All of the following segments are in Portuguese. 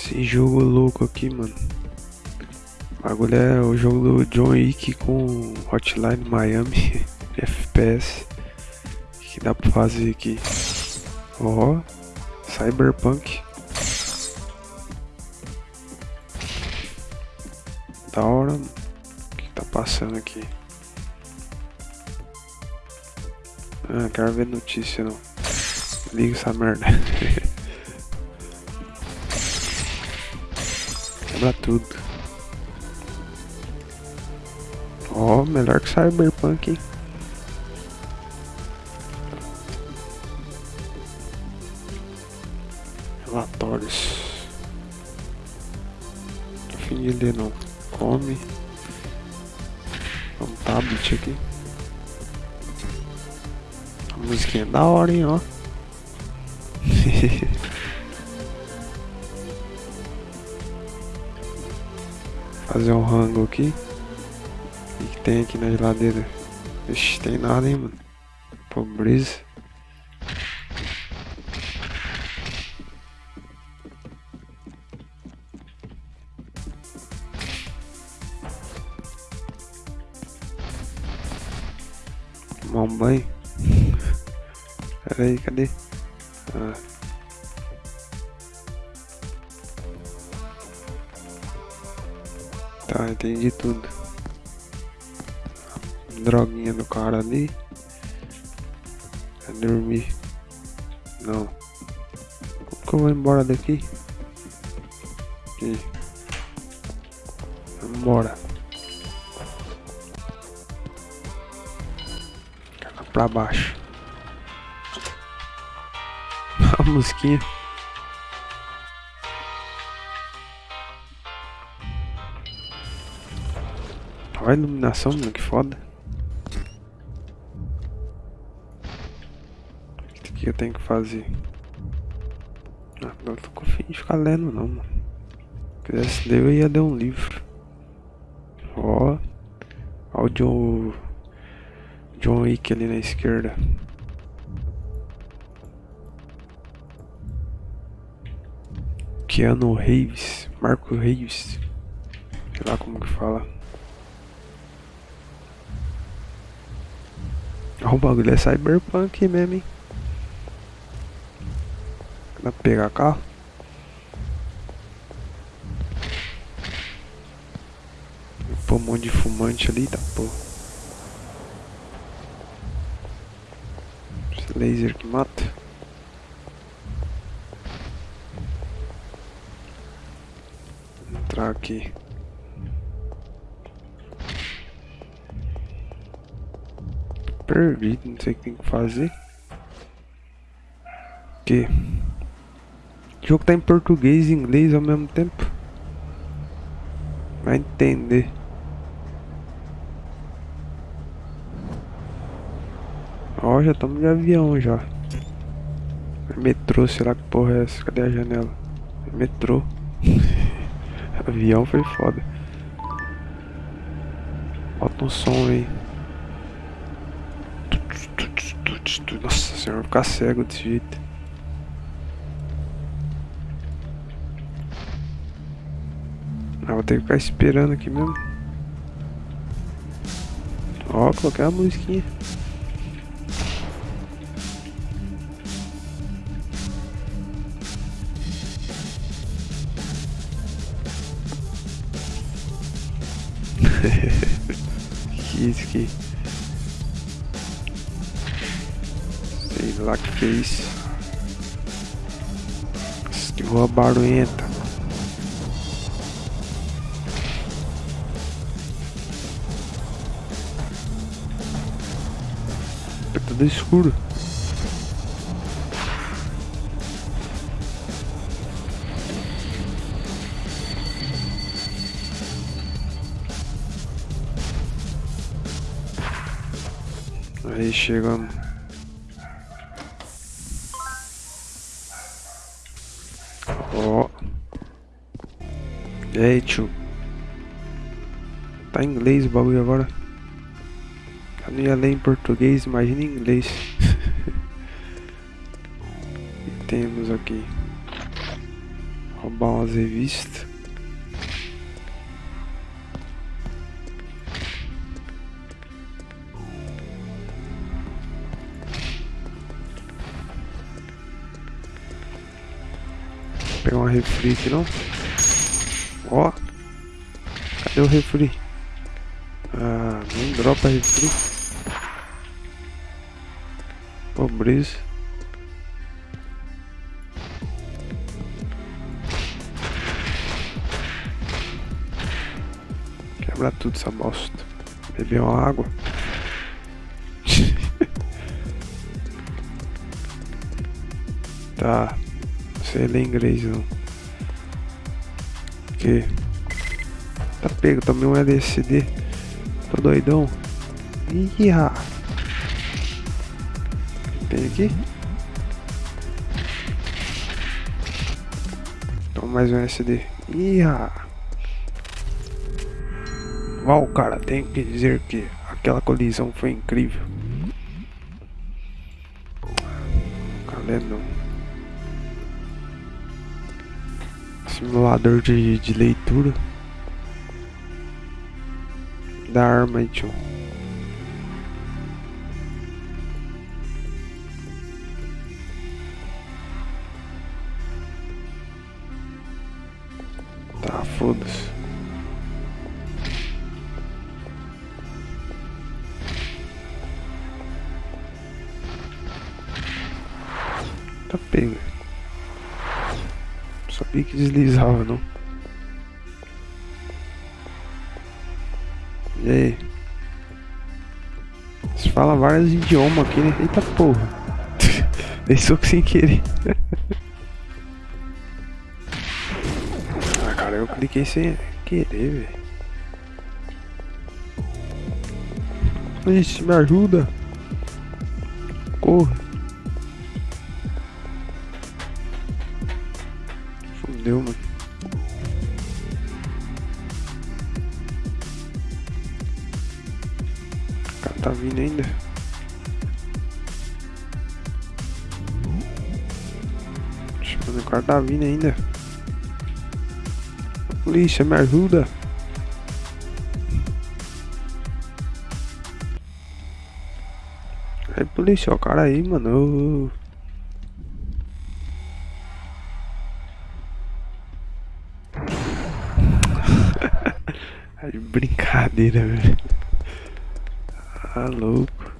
Esse jogo louco aqui, mano. O bagulho é o jogo do John Wick com Hotline Miami FPS. O que dá pra fazer aqui? Ó, oh, Cyberpunk. Da hora. O que tá passando aqui? Ah, quero ver notícia não. Liga essa merda. Quebra tudo. Ó, oh, melhor que Cyberpunk, hein? Relatórios. Tô fim de ler não. Come. Um tablet aqui. A musiquinha é da hora, hein, ó. Fazer um rango aqui. O que tem aqui na geladeira? Ixi, tem nada, hein, mano. Pobreza. Tomar um banho. Pera aí, cadê? Ah. Tá, entendi tudo. Droguinha do cara ali. Vai dormir. Não. Como que eu vou embora daqui? Aqui. Vambora. Pra baixo. A musiquinha. Olha a iluminação, mano, que foda. O que eu tenho que fazer? Ah, não tô com fim de ficar lendo não, mano. Se quisesse ler eu ia ler um livro. Ó. Ó o John... John Wick ali na esquerda. Keanu Reeves, Marco Reeves, sei lá como que fala. O bagulho é cyberpunk mesmo, hein? Dá pra pegar carro? Pô, um monte de fumante ali, tá pô. Esse laser que mata. entrar aqui. Perdido, não sei o que tem que fazer. Que? O jogo tá em português e inglês ao mesmo tempo. Vai entender. Ó, já estamos de avião já. Metrô, será que porra é essa? Cadê a janela? Metrô. Avião foi foda. Bota um som aí. Nossa senhora, ficar cego desse jeito. Ah, vou ter que ficar esperando aqui mesmo. Ó, coloquei a musiquinha. que isso aqui? Sei lá que isso. Que rua barulhenta. É tudo escuro. Aí chegamos. Ó. Oh. E aí, tio? Tá em inglês o bagulho agora. Eu não ia ler em português, imagina em inglês. e temos aqui. Roubar umas revistas. Pegar uma refri aqui não? Ó. Cadê o refri? Ah, não dropa refri. Pobreza. Quebra tudo essa bosta. Beber uma água. tá. Sei ler inglês não. Que? Tá pego, tomei um LSD. Tô doidão. Ih, Tem aqui? Toma mais um LSD. Ih, Uau, cara, tenho que dizer que aquela colisão foi incrível. Calendo. Simulador de, de leitura. Da arma tio. Tá, foda-se. Tá pega. Sabia que deslizava, não. E aí? Você fala vários idiomas aqui, né? Eita porra. Dei soco sem querer. ah, cara, eu cliquei sem querer, velho. Ixi, me ajuda. Corra. Fudeu, mano. O cara tá vindo ainda. Mano, o cara tá vindo ainda. Polícia, me ajuda. Aí, polícia, o cara aí, mano. Tá de brincadeira, velho. Tá louco.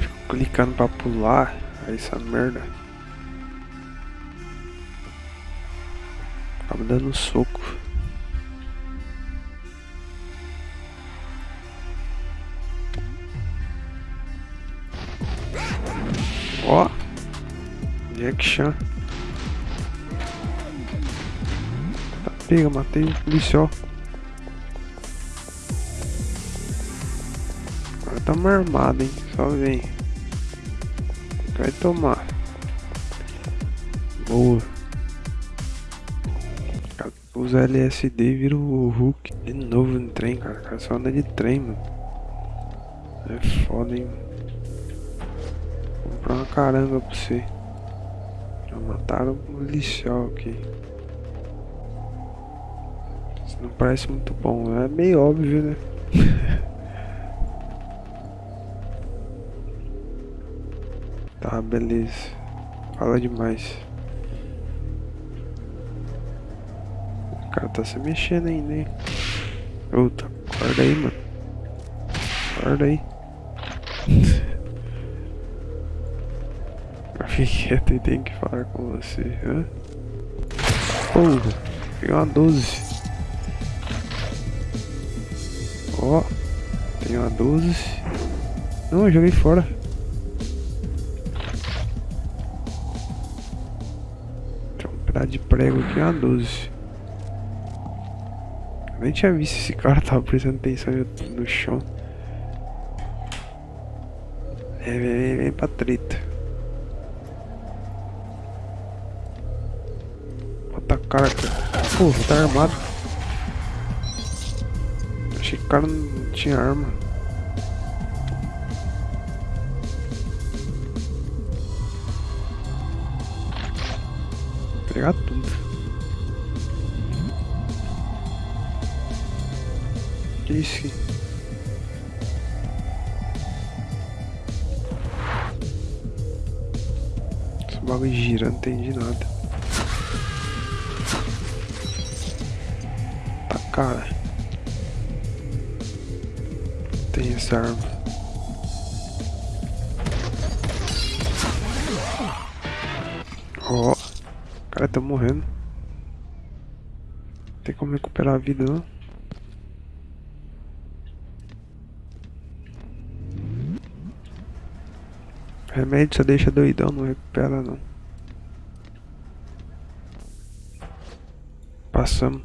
Fico clicando pra pular. Aí essa merda. Acaba dando soco. Ó. Jack Chan. Tá pega, matei o policial. Tamo armado, hein? Só vem. Vai tomar. Boa. Usa LSD e vira o Hulk. De novo no trem, cara. cara só anda de trem, mano. É foda, hein? Vou comprar uma caranga pra você. Já mataram o policial aqui. Isso não parece muito bom. É meio óbvio, né? Tá, beleza. Fala demais. O cara tá se mexendo ainda, hein? Outra, acorda aí, mano. Acorda aí. Fique quieto e tenho que falar com você, hã? Porra, peguei uma 12. Ó, tem uma 12. Não, eu joguei fora. Tá de prego aqui uma 12. Eu nem tinha visto esse cara, tava prestando atenção no chão. É, vem, vem, vem pra treta. Bota a cara. Porra, tá armado. Achei que o cara não tinha arma. entregar tudo. isso Esse bagulho gira, não entendi nada. Tá cara. Tem essa arma. Oh cara tá morrendo. Tem como recuperar a vida não? Remédio só deixa doidão, não recupera não. Passamos.